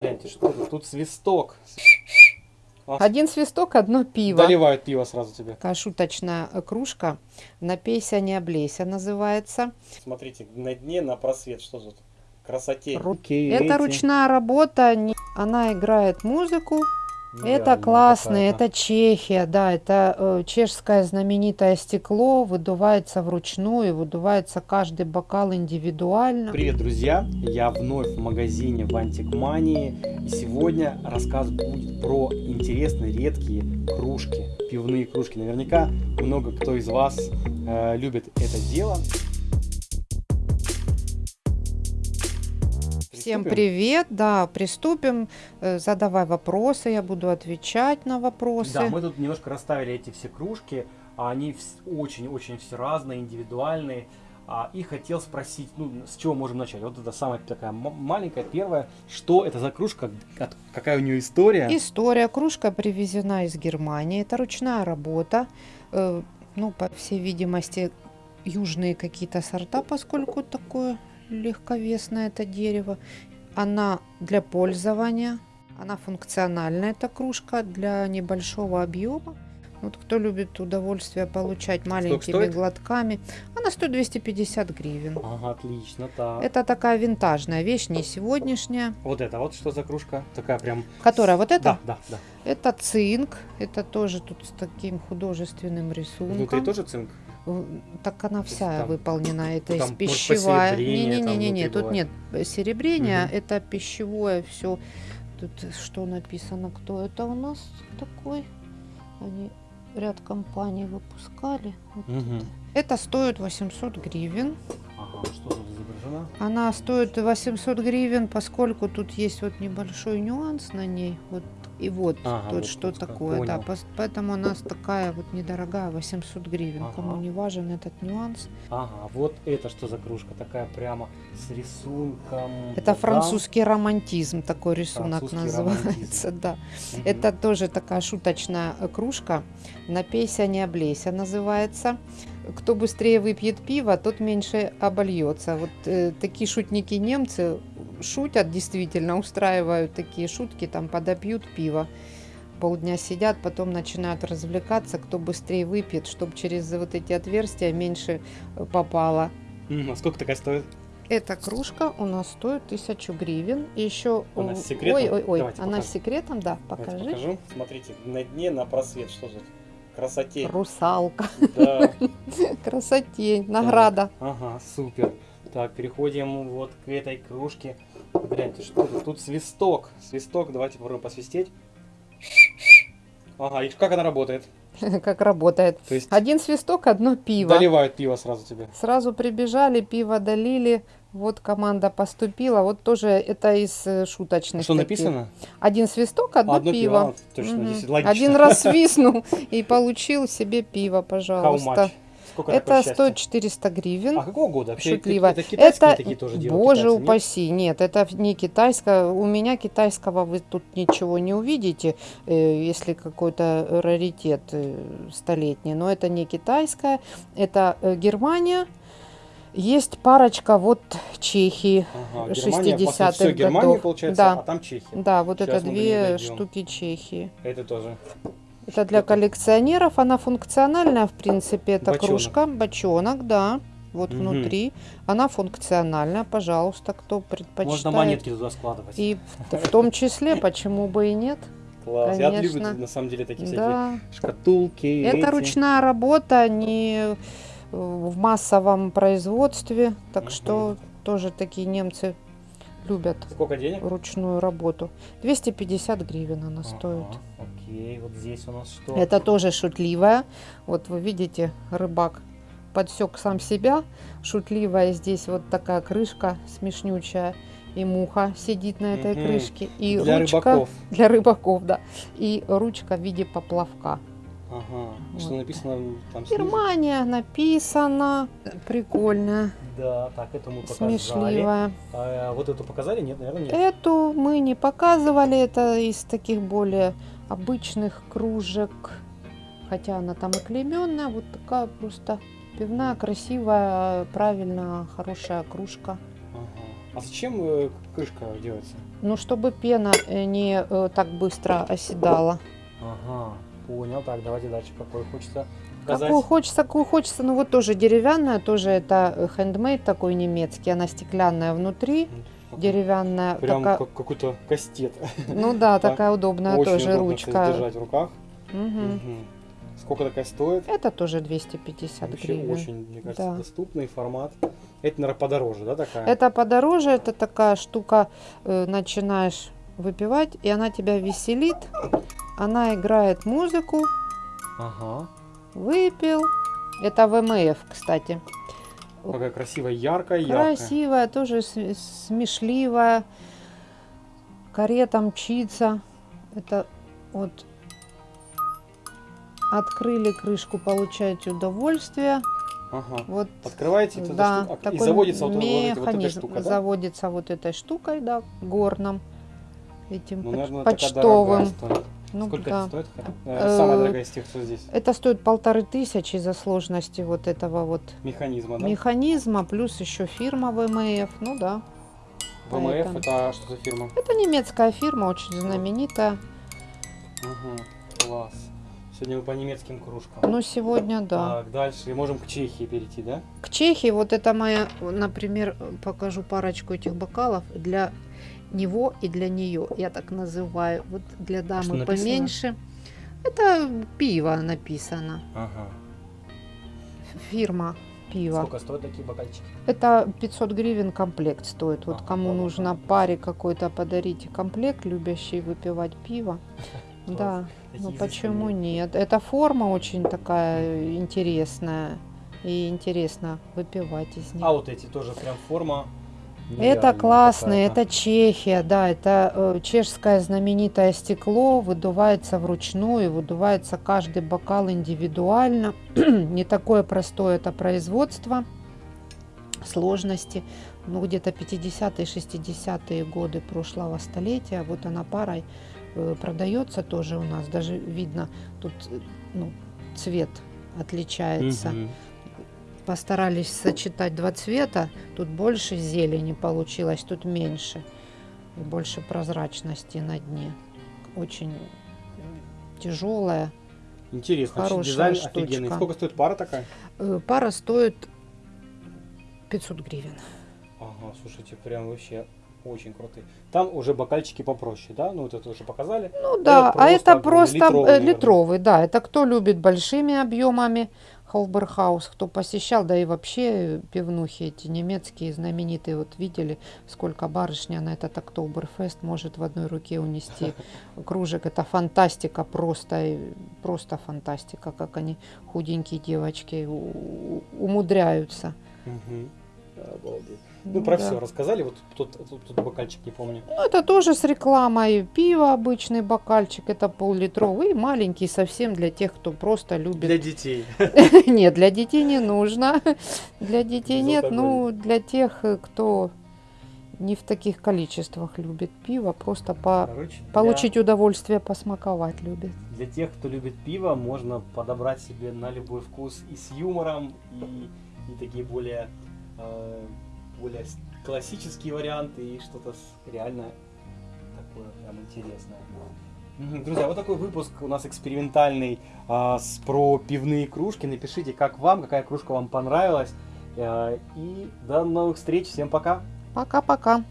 Гляньте, что тут? Тут свисток. Один свисток, одно пиво. Доливают пиво сразу тебе. Такая шуточная э, кружка. Напейся, не облейся называется. Смотрите, на дне на просвет. Что тут? Красоте. Ру- Это ручная работа. Она играет музыку. Это классно, это Чехия, да, это э, чешское знаменитое стекло, выдувается вручную, выдувается каждый бокал индивидуально. Привет, друзья! Я вновь в магазине в Антикмании. И сегодня рассказ будет про интересные, редкие кружки, пивные кружки. Наверняка много кто из вас э, любит это дело. Всем Приступим? привет, да, приступим, Э, задавай вопросы, я буду отвечать на вопросы. Да, мы тут немножко расставили эти все кружки. Они очень-очень все разные, индивидуальные. А, И хотел спросить, ну, с чего можем начать? Вот это самая такая маленькая, первая. Что это за кружка? Какая у нее история? История. Кружка привезена из Германии. Это ручная работа. Э, Ну, по всей видимости, южные какие-то сорта, поскольку такое легковесное это дерево. Она для пользования. Она функциональная, эта кружка, для небольшого объема. Вот кто любит удовольствие получать маленькими глотками. Она стоит 250 гривен. Ага, отлично, так. Это такая винтажная вещь, не сегодняшняя. Вот это вот что за кружка? Такая прям... Которая вот это? Да, да, да. Это цинк, это тоже тут с таким художественным рисунком. Внутри тоже цинк? Так она вся там- выполнена, это из пищевая. посеребрение там Не-не-не, внутри тут бывает. нет серебрения, Мгм. это пищевое все. Тут что написано, кто это у нас такой? Они ряд компаний выпускали. Вот Мгм. Это стоит 800 гривен. Ага, что тут изображено? Она стоит 800 гривен, поскольку тут есть вот небольшой нюанс на ней. Вот и вот Ага, тут вот что тут такое. Да, понял. пос- поэтому она с- такая вот недорогая, 800 гривен. Кому Ага. не важен этот нюанс. Ага, вот это что за кружка? Такая прямо с рисунком. Это дам. французский романтизм, такой рисунок называется. романтизм. Да. Мгм. Это тоже такая шуточная э, кружка. Напейся, не облейся называется. Кто быстрее выпьет пиво, тот меньше обольется. Вот э, такие шутники немцы шутят действительно, устраивают такие шутки, там подопьют пиво. Полдня сидят, потом начинают развлекаться, кто быстрее выпьет, чтобы через вот эти отверстия меньше э, попало. Мгм, А сколько такая стоит? Эта кружка у нас стоит тысячу гривен. И еще... Она с у- секретом? Ой, ой, ой, Давайте она покажем. с секретом, да, Давайте покажи. покажу. Смотрите, на дне на просвет. Что тут? Красоте. Русалка. Да. Красоте, награда. Ага, супер. Так, переходим вот к этой кружке. Гляньте, что тут? Тут свисток. Свисток, давайте попробуем посвистеть. Ага, и как она работает? Как работает. То есть Один свисток, одно пиво. доливают пиво сразу тебе. Сразу прибежали, пиво долили. Вот команда поступила. Вот тоже это из э, шуточных. Что таких. написано? Один свисток, одно, Одно пиво. пиво. Точно, логично. Один раз свистнул и получил себе пиво, How пожалуйста. much? Сколько Это стоит 400 гривен. А какого года? Вообще, Шутливо. Это китайские Это, такие тоже делают? боже китайцы, нет? упаси, нет? это не китайское. У меня китайского вы тут ничего не увидите, э, если какой-то раритет э, столетний. Но это не китайское, это э, Германия. Есть парочка вот Чехии. Ага, Германия, по сути, 60-х всё Германия, годов. получается, Да. а там Чехия. Да, вот Щас это две штуки Чехии. Это тоже. Это для коллекционеров, она функциональная, в принципе, это Бочонок. кружка, бочонок, да, вот Мгм. внутри. Она функциональная, пожалуйста, кто предпочитает. Можно монетки туда складывать. И в, в том числе, почему бы и нет. Класс. Я люблю, конечно. на самом деле, такие всякие Да. шкатулки. Это эти. ручная работа, не э, в массовом производстве, так Мгм. что тоже такие немцы любят Сколько денег? ручную работу. 250 гривен она стоит. Ага, окей, вот здесь у нас что? Это тоже шутливая. Вот вы видите, рыбак подсек сам себя. Шутливая здесь вот такая крышка смешнючая. И муха сидит на этой крышке. И Для ручка рыбаков. для рыбаков, да. И ручка в виде поплавка. Ага. Что Вот. написано там? Германия написано. Прикольная, Да, так, это мы показали. смешливая. А, вот эту показали? Нет, наверное, нет. Эту мы не показывали. Это из таких более обычных кружек. Хотя она там и клейменная. Вот такая просто пивная, красивая, правильно, хорошая кружка. А зачем э, крышка делается? Ну, чтобы пена э, не э, так быстро оседала. Ага, понял. Так, давайте дальше. Какой хочется показать? Какую хочется, какую хочется. Ну, вот тоже деревянная, тоже это хендмейд такой немецкий. Она стеклянная внутри, М, деревянная. Прям такая- как какой-то кастет. Ну да, Так, такая удобная Очень тоже удобно, кстати, ручка. держать в руках. Мгм. Мгм. Сколько такая стоит? Это тоже 250 Вообще гривен. очень, мне кажется, Да. доступный формат. Это, наверное, подороже, да, такая? Это подороже, это такая штука, э, начинаешь выпивать, и она тебя веселит. Она играет музыку, Ага. выпил. Это ВМФ, кстати. Какая красивая, яркая, яркая. Красивая, тоже см- смешливая. Карета мчится. Это вот открыли крышку, получаете удовольствие. Ага. Вот Открываете эту да, штуку, а, и заводится вот, вот эта штука, да? заводится вот этой штукой, да, горном, этим Ну, наверное, почтовым. Ну, Сколько да. это стоит? Э, Э, Самая дорогая из тех, что здесь. Это стоит полторы тысячи из-за сложности вот этого вот Механизма, да? механизма, плюс еще фирма ВМФ, ну да. ВМФ поэтому. это что за фирма? Это немецкая фирма, очень знаменитая. Угу. Класс. Сегодня мы по немецким кружкам. Ну, сегодня да. Так, дальше. Можем к Чехии перейти, да? К Чехии, вот это моя, например, покажу парочку этих бокалов для него и для нее, я так называю. Вот для дамы поменьше. Это пиво написано. Ага. Фирма пива. Сколько стоят такие бокальчики? Это 500 гривен комплект стоит. Вот Ага, кому нужно понял. паре какой-то подарите комплект, любящий выпивать пиво. Да, ну почему нет? Эта форма очень такая интересная. И интересно выпивать из них. А вот эти тоже прям форма. Это классно, это Чехия, да, это э, чешское знаменитое стекло, выдувается вручную, выдувается каждый бокал индивидуально. Не такое простое это производство, сложности. Ну, где-то 50-е, 60-е годы прошлого столетия, вот она парой э, продается тоже у нас, даже видно, тут э, ну, цвет отличается Мгм. Постарались сочетать два цвета. Тут больше зелени получилось, тут меньше. И больше прозрачности на дне. Очень тяжелая. Интересно, Хорошая дизайн штучка. офигенный. Сколько стоит пара такая? Э, Пара стоит 500 гривен. Ага, слушайте, прям вообще очень крутые. Там уже бокальчики попроще, да? Ну, вот это уже показали. Ну да, а это просто просто литровый, э, наверное. литровый, да. Это кто любит большими объемами Холберхаус, кто посещал, да и вообще пивнухи эти немецкие знаменитые, вот видели, сколько барышня на этот Октоберфест может в одной руке унести кружек. Это фантастика просто, э, просто фантастика, как они, худенькие девочки, умудряются. Обалдеть. Ну, про да. все рассказали. Вот тут, тут, тут бокальчик, не помню. Ну, это тоже с рекламой. Пиво обычный бокальчик, это пол-литровый, маленький совсем для тех, кто просто любит. Для детей. Нет, для детей не нужно. Для детей нет, ну, для тех, кто не в таких количествах любит пиво, просто по Короче, для- получить удовольствие, посмаковать любит. Для тех, кто любит пиво, можно подобрать себе на любой вкус и с юмором, и, и такие более, э, более классические варианты, и что-то реально такое прям интересное. Друзья, вот такой выпуск у нас экспериментальный а, с, про пивные кружки. Напишите, как вам, какая кружка вам понравилась. Э, и до новых встреч. Всем пока. Пока-пока.